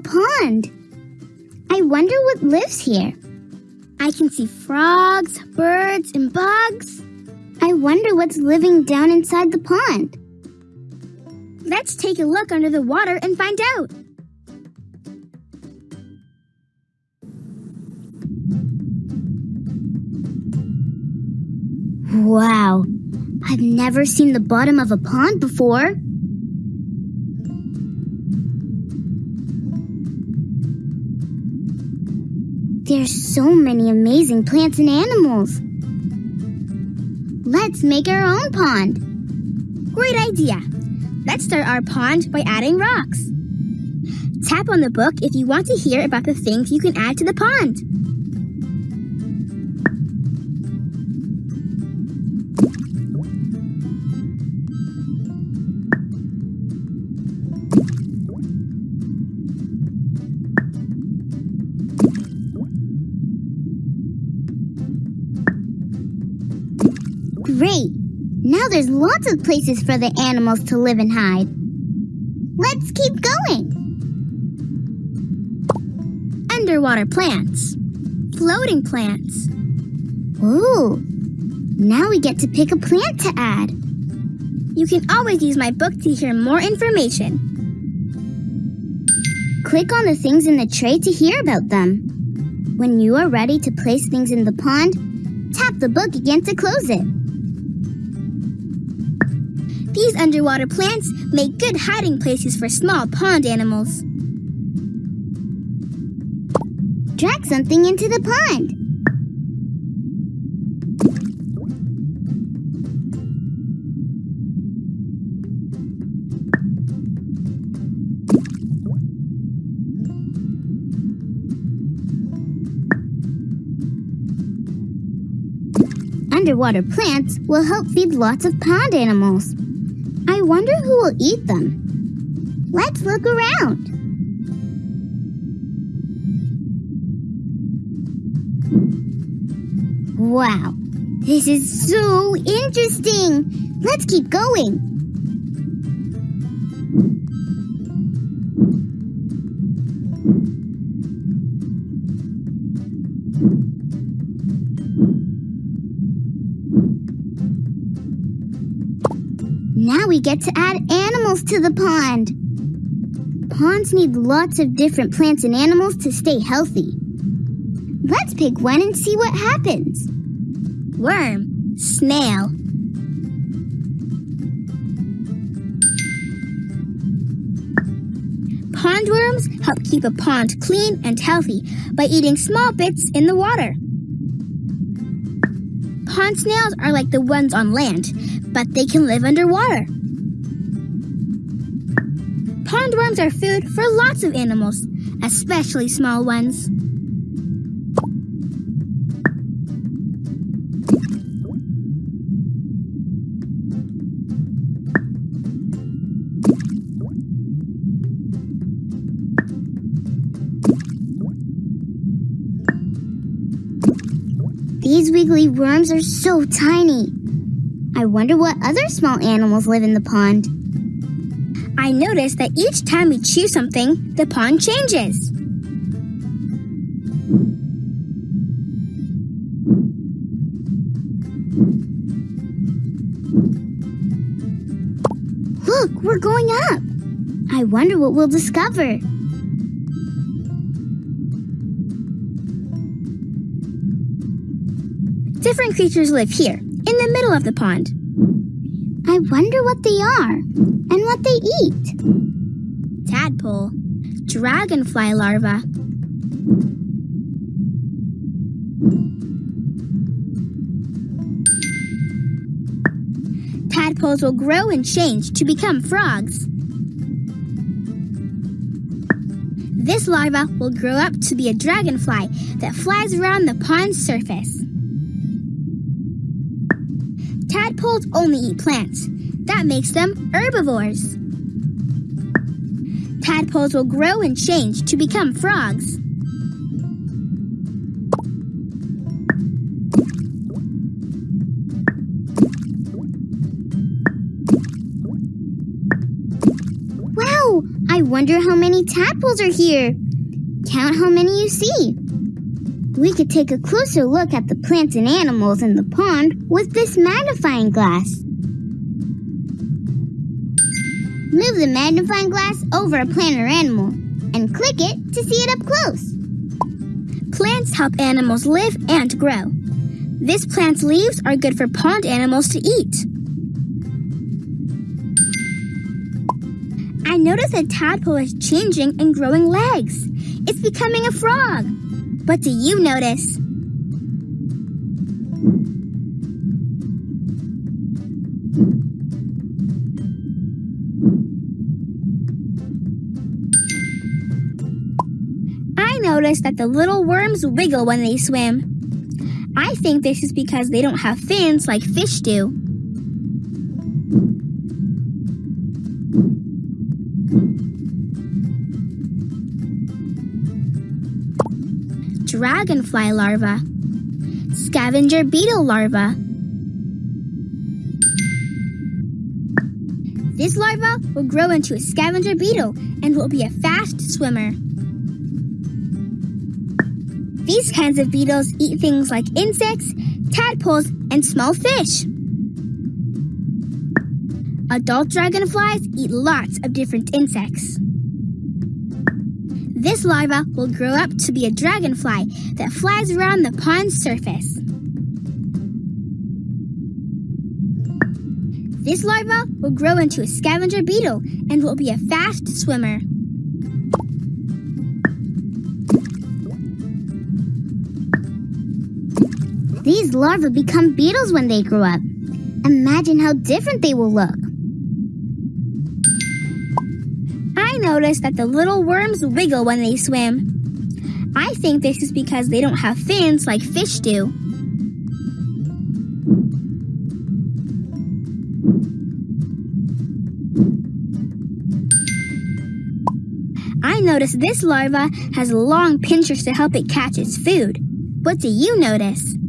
pond. I wonder what lives here. I can see frogs, birds, and bugs. I wonder what's living down inside the pond. Let's take a look under the water and find out. Wow, I've never seen the bottom of a pond before. There's so many amazing plants and animals. Let's make our own pond. Great idea. Let's start our pond by adding rocks. Tap on the book if you want to hear about the things you can add to the pond. There's lots of places for the animals to live and hide. Let's keep going. Underwater plants. Floating plants. Ooh, now we get to pick a plant to add. You can always use my book to hear more information. Click on the things in the tray to hear about them. When you are ready to place things in the pond, tap the book again to close it. These underwater plants make good hiding places for small pond animals. Drag something into the pond. Underwater plants will help feed lots of pond animals. I wonder who will eat them. Let's look around. Wow, this is so interesting. Let's keep going. We get to add animals to the pond. Ponds need lots of different plants and animals to stay healthy. Let's pick one and see what happens. Worm. Snail. Pond worms help keep a pond clean and healthy by eating small bits in the water. Pond snails are like the ones on land, but they can live underwater. Pond worms are food for lots of animals, especially small ones. These wiggly worms are so tiny. I wonder what other small animals live in the pond. I noticed that each time we chew something, the pond changes. Look, we're going up. I wonder what we'll discover. Different creatures live here, in the middle of the pond. I wonder what they are and what they eat. Tadpole, dragonfly larva. Tadpoles will grow and change to become frogs. This larva will grow up to be a dragonfly that flies around the pond's surface. Tadpoles only eat plants. That makes them herbivores. Tadpoles will grow and change to become frogs. Wow, I wonder how many tadpoles are here. Count how many you see. We could take a closer look at the plants and animals in the pond with this magnifying glass. Move the magnifying glass over a plant or animal and click it to see it up close. Plants help animals live and grow. This plant's leaves are good for pond animals to eat. I notice a tadpole is changing and growing legs. It's becoming a frog. What do you notice? I notice that the little worms wiggle when they swim. I think this is because they don't have fins like fish do. Dragonfly larva. Scavenger beetle larva. This larva will grow into a scavenger beetle and will be a fast swimmer. These kinds of beetles eat things like insects, tadpoles, and small fish. Adult dragonflies eat lots of different insects. This larva will grow up to be a dragonfly that flies around the pond's surface. This larva will grow into a scavenger beetle and will be a fast swimmer. These larvae become beetles when they grow up. Imagine how different they will look. Notice that the little worms wiggle when they swim. I think this is because they don't have fins like fish do. I notice this larva has long pinchers to help it catch its food. What do you notice?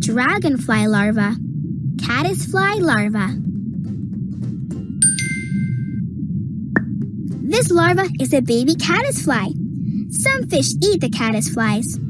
Dragonfly larva. Caddisfly larva. This larva is a baby caddisfly. Some fish eat the caddisflies.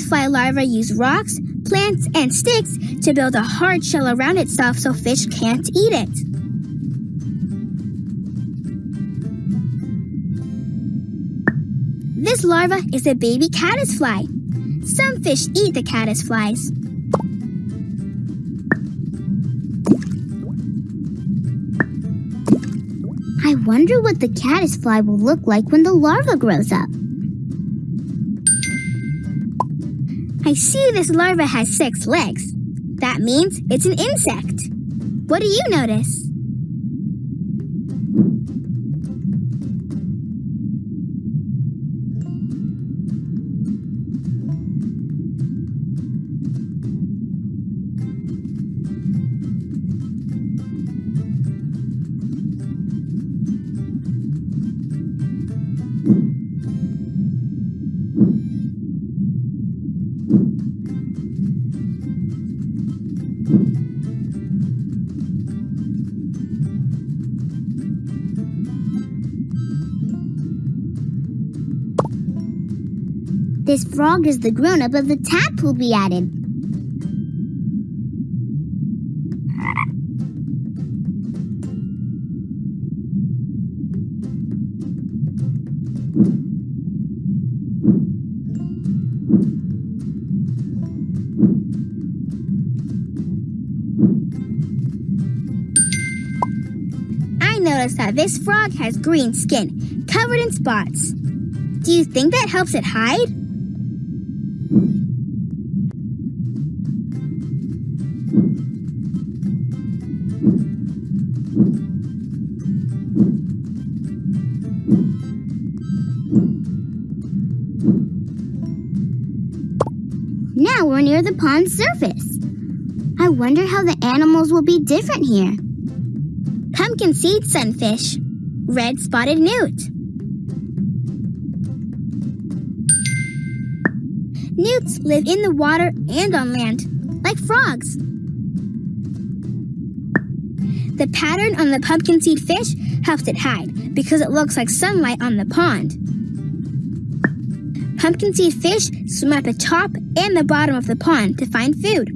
Caddisfly larvae use rocks, plants, and sticks to build a hard shell around itself so fish can't eat it. This larva is a baby caddisfly. Some fish eat the caddisflies. I wonder what the caddisfly will look like when the larva grows up. I see this larva has six legs. That means it's an insect. What do you notice? Frog is the grown up of the tadpole we added. I noticed that this frog has green skin, covered in spots. Do you think that helps it hide? Pond's surface. I wonder how the animals will be different here. Pumpkin seed sunfish, red spotted newt. Newts live in the water and on land, like frogs. The pattern on the pumpkin seed fish helps it hide because it looks like sunlight on the pond. Pumpkin seed fish swim at the top and the bottom of the pond to find food.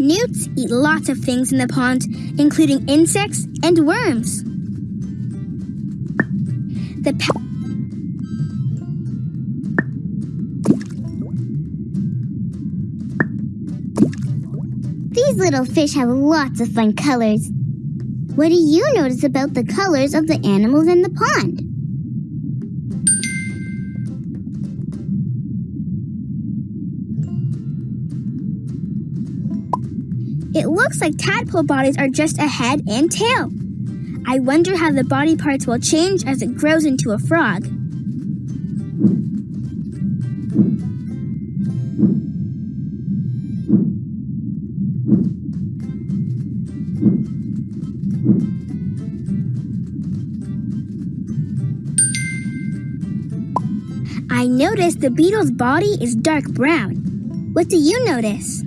Newts eat lots of things in the pond, including insects and worms. The pa- These little fish have lots of fun colors. What do you notice about the colors of the animals in the pond? It looks like tadpole bodies are just a head and tail. I wonder how the body parts will change as it grows into a frog. I noticed the beetle's body is dark brown. What do you notice?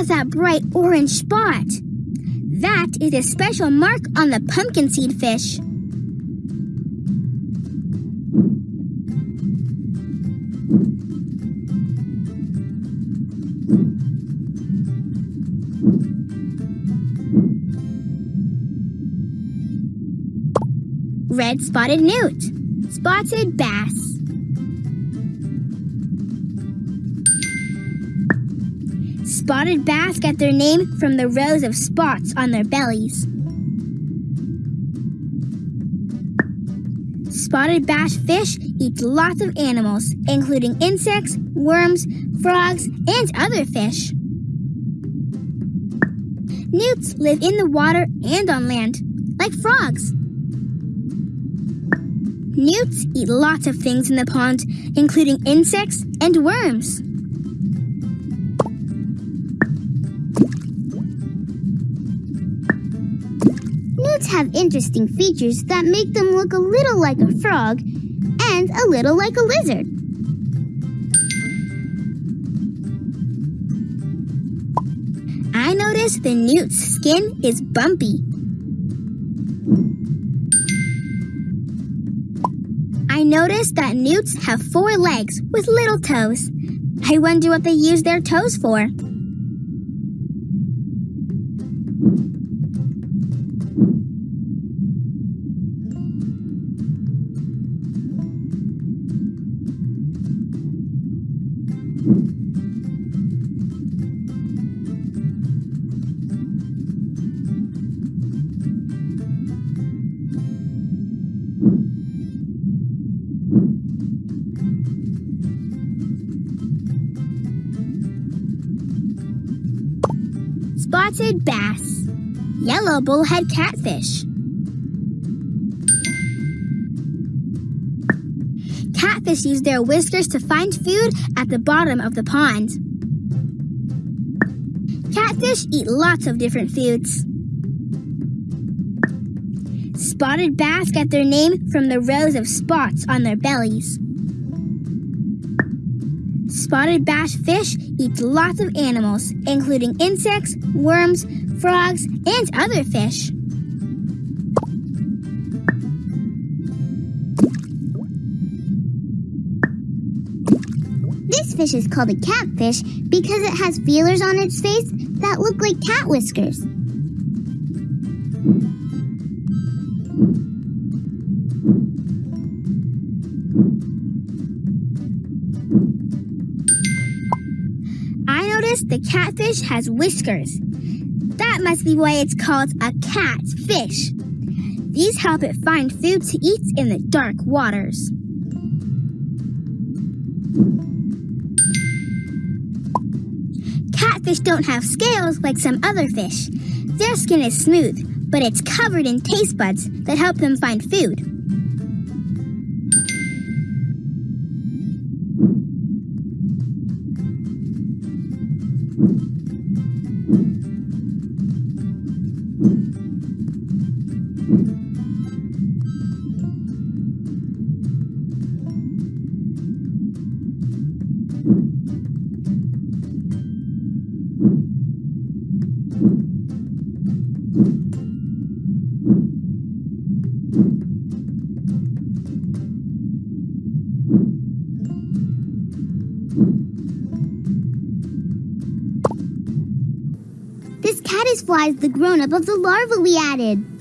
At that bright orange spot. That is a special mark on the pumpkin seed fish. Red spotted newt, spotted bass. Spotted bass get their name from the rows of spots on their bellies. Spotted bass fish eat lots of animals, including insects, worms, frogs, and other fish. Newts live in the water and on land, like frogs. Newts eat lots of things in the pond, including insects and worms. Have interesting features that make them look a little like a frog and a little like a lizard. I noticed the newt's skin is bumpy. I noticed that newts have four legs with little toes. I wonder what they use their toes for. Bass, yellow bullhead catfish. Catfish use their whiskers to find food at the bottom of the pond. Catfish eat lots of different foods. Spotted bass get their name from the rows of spots on their bellies. Spotted bass fish eats lots of animals, including insects, worms, frogs, and other fish. This fish is called a catfish because it has feelers on its face that look like cat whiskers. The catfish has whiskers. That must be why it's called a catfish. These help it find food to eat in the dark waters. Catfish don't have scales like some other fish. Their skin is smooth, but it's covered in taste buds that help them find food. This caddisfly is the grown-up of the larva we added.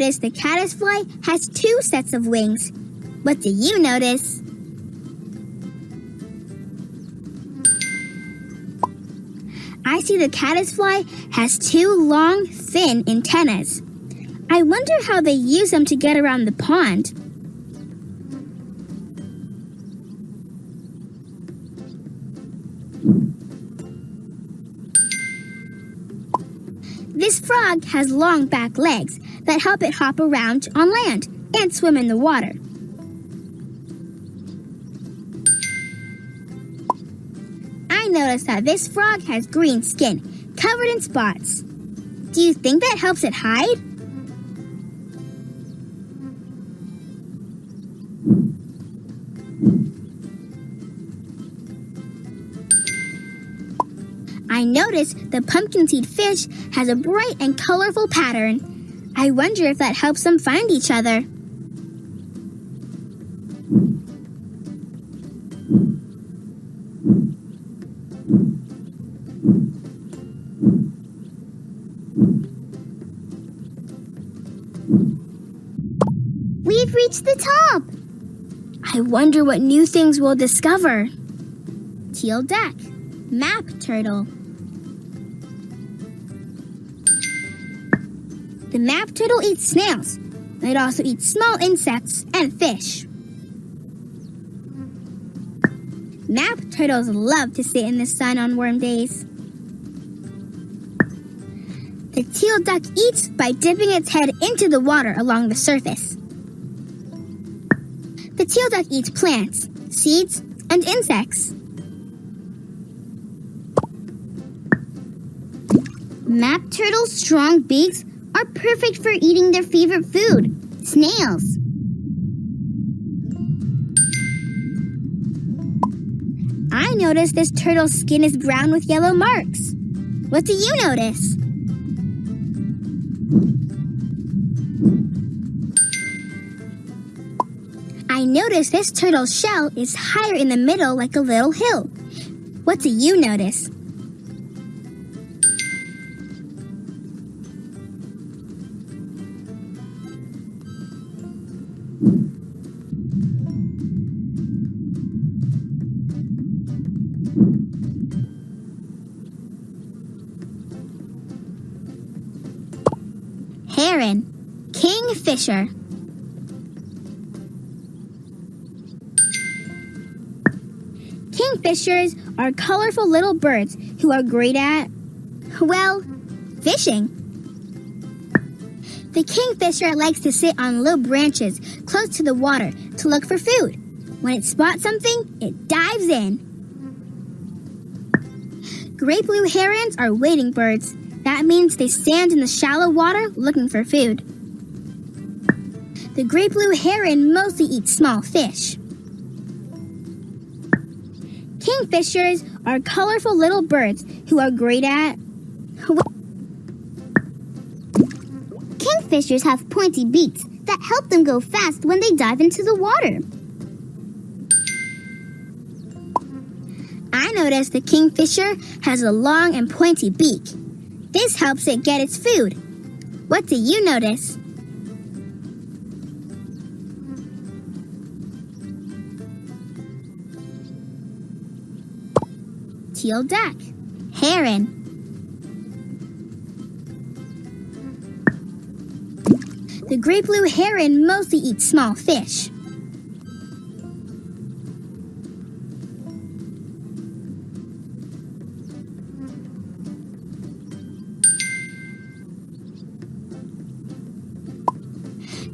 I noticed the caddisfly has two sets of wings. What do you notice? I see the caddisfly has two long, thin antennas. I wonder how they use them to get around the pond. This frog has long back legs that help it hop around on land and swim in the water. I noticed that this frog has green skin covered in spots. Do you think that helps it hide? I noticed the pumpkin seed fish has a bright and colorful pattern. I wonder if that helps them find each other. We've reached the top. I wonder what new things we'll discover. Teal duck, map turtle. Map turtle eats snails. It also eats small insects and fish. Map turtles love to sit in the sun on warm days. The teal duck eats by dipping its head into the water along the surface. The teal duck eats plants, seeds, and insects. Map turtles' strong beaks are perfect for eating their favorite food, snails. I noticed this turtle's skin is brown with yellow marks. What do you notice? I notice this turtle's shell is higher in the middle like a little hill. What do you notice? Kingfisher. Kingfishers are colorful little birds who are great at, well, fishing. The kingfisher likes to sit on low branches close to the water to look for food. When it spots something, it dives in. Great blue herons are wading birds. That means they stand in the shallow water looking for food. The great blue heron mostly eats small fish. Kingfishers are colorful little birds who are great at. Kingfishers have pointy beaks that help them go fast when they dive into the water. I noticed the kingfisher has a long and pointy beak. This helps it get its food. What do you notice? Teal duck. Heron. The great blue heron mostly eats small fish.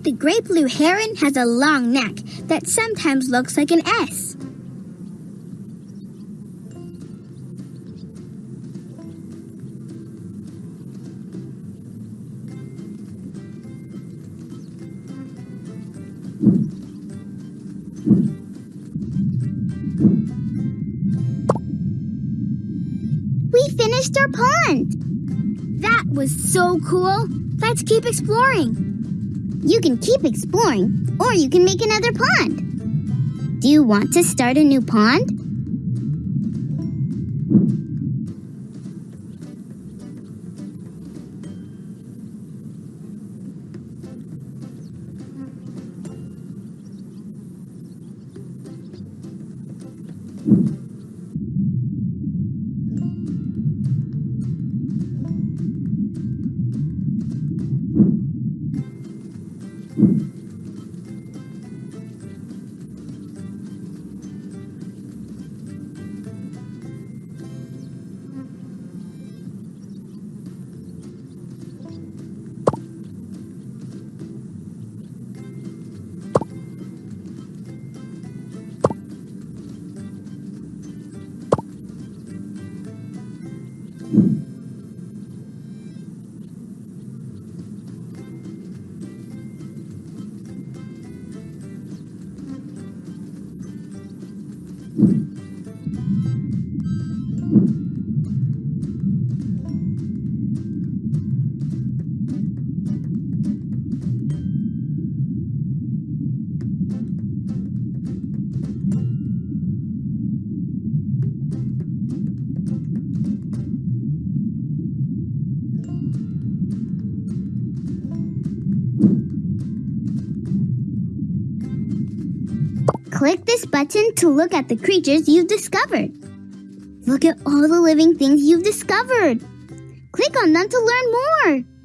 The great blue heron has a long neck that sometimes looks like an S. We finished our pond. That was so cool. Let's keep exploring. You can keep exploring, or you can make another pond. Do you want to start a new pond? Click this button to look at the creatures you've discovered. Look at all the living things you've discovered. Click on them to learn more.